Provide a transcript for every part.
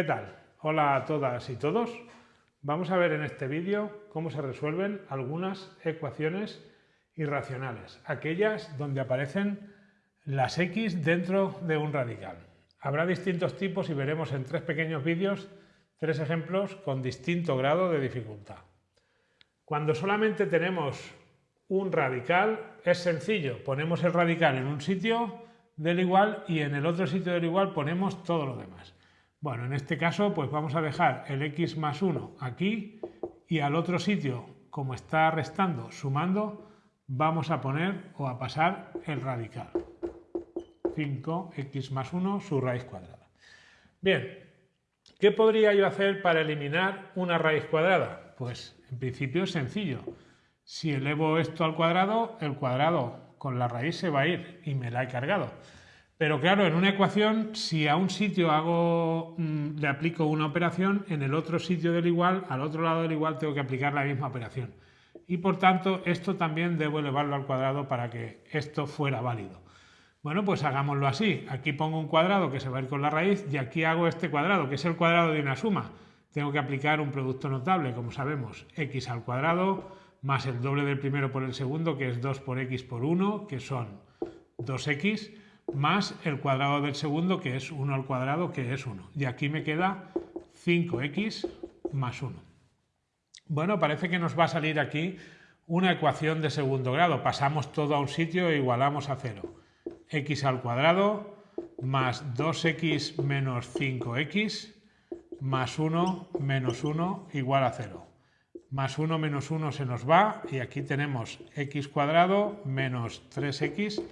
¿Qué tal? Hola a todas y todos. Vamos a ver en este vídeo cómo se resuelven algunas ecuaciones irracionales, aquellas donde aparecen las x dentro de un radical. Habrá distintos tipos y veremos en tres pequeños vídeos tres ejemplos con distinto grado de dificultad. Cuando solamente tenemos un radical es sencillo, ponemos el radical en un sitio del igual y en el otro sitio del igual ponemos todo lo demás. Bueno, en este caso pues vamos a dejar el x más 1 aquí y al otro sitio, como está restando, sumando, vamos a poner o a pasar el radical. 5x más 1 su raíz cuadrada. Bien, ¿qué podría yo hacer para eliminar una raíz cuadrada? Pues en principio es sencillo. Si elevo esto al cuadrado, el cuadrado con la raíz se va a ir y me la he cargado. Pero claro, en una ecuación, si a un sitio hago, mm, le aplico una operación, en el otro sitio del igual, al otro lado del igual, tengo que aplicar la misma operación. Y por tanto, esto también debo elevarlo al cuadrado para que esto fuera válido. Bueno, pues hagámoslo así. Aquí pongo un cuadrado que se va a ir con la raíz y aquí hago este cuadrado, que es el cuadrado de una suma. Tengo que aplicar un producto notable, como sabemos, x al cuadrado más el doble del primero por el segundo, que es 2 por x por 1, que son 2x, más el cuadrado del segundo, que es 1 al cuadrado, que es 1. Y aquí me queda 5x más 1. Bueno, parece que nos va a salir aquí una ecuación de segundo grado. Pasamos todo a un sitio e igualamos a 0. x al cuadrado más 2x menos 5x más 1 menos 1 igual a 0 más 1 menos 1 se nos va y aquí tenemos x cuadrado menos 3x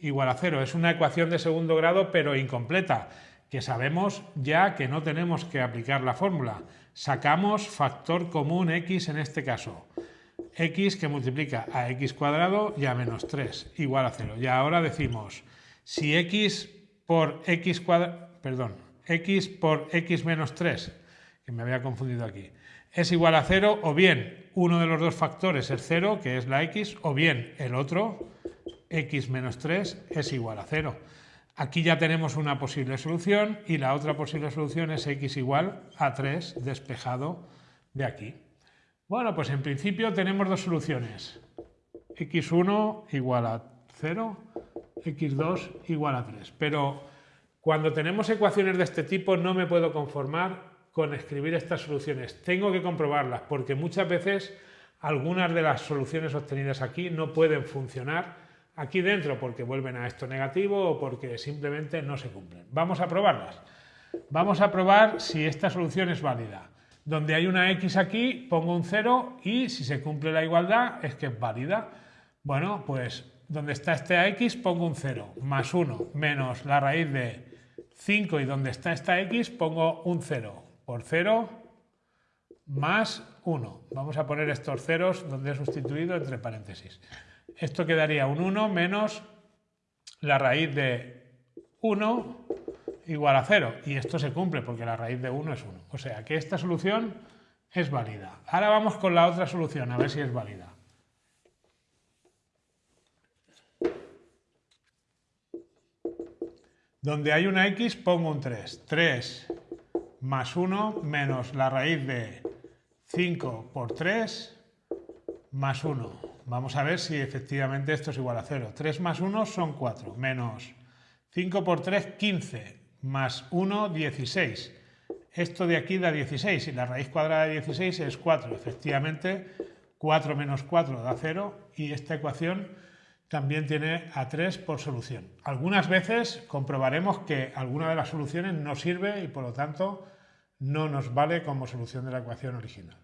igual a 0. Es una ecuación de segundo grado pero incompleta, que sabemos ya que no tenemos que aplicar la fórmula. Sacamos factor común x en este caso. x que multiplica a x cuadrado y a menos 3 igual a 0. Y ahora decimos, si x por x cuadrado, perdón, x por x menos 3, que me había confundido aquí, es igual a 0 o bien uno de los dos factores es 0, que es la x, o bien el otro, x menos 3, es igual a 0. Aquí ya tenemos una posible solución y la otra posible solución es x igual a 3 despejado de aquí. Bueno, pues en principio tenemos dos soluciones. x1 igual a 0, x2 igual a 3. Pero cuando tenemos ecuaciones de este tipo no me puedo conformar con escribir estas soluciones. Tengo que comprobarlas porque muchas veces algunas de las soluciones obtenidas aquí no pueden funcionar aquí dentro porque vuelven a esto negativo o porque simplemente no se cumplen. Vamos a probarlas. Vamos a probar si esta solución es válida. Donde hay una x aquí pongo un 0 y si se cumple la igualdad es que es válida. Bueno, pues donde está esta x pongo un 0 más 1 menos la raíz de 5 y donde está esta x pongo un 0 por 0 más 1. Vamos a poner estos ceros donde he sustituido entre paréntesis. Esto quedaría un 1 menos la raíz de 1 igual a 0. Y esto se cumple porque la raíz de 1 es 1. O sea que esta solución es válida. Ahora vamos con la otra solución, a ver si es válida. Donde hay una x pongo un 3. 3 más 1 menos la raíz de 5 por 3 más 1. Vamos a ver si efectivamente esto es igual a 0. 3 más 1 son 4, menos 5 por 3, 15, más 1, 16. Esto de aquí da 16 y la raíz cuadrada de 16 es 4. Efectivamente, 4 menos 4 da 0 y esta ecuación también tiene a 3 por solución. Algunas veces comprobaremos que alguna de las soluciones no sirve y por lo tanto no nos vale como solución de la ecuación original.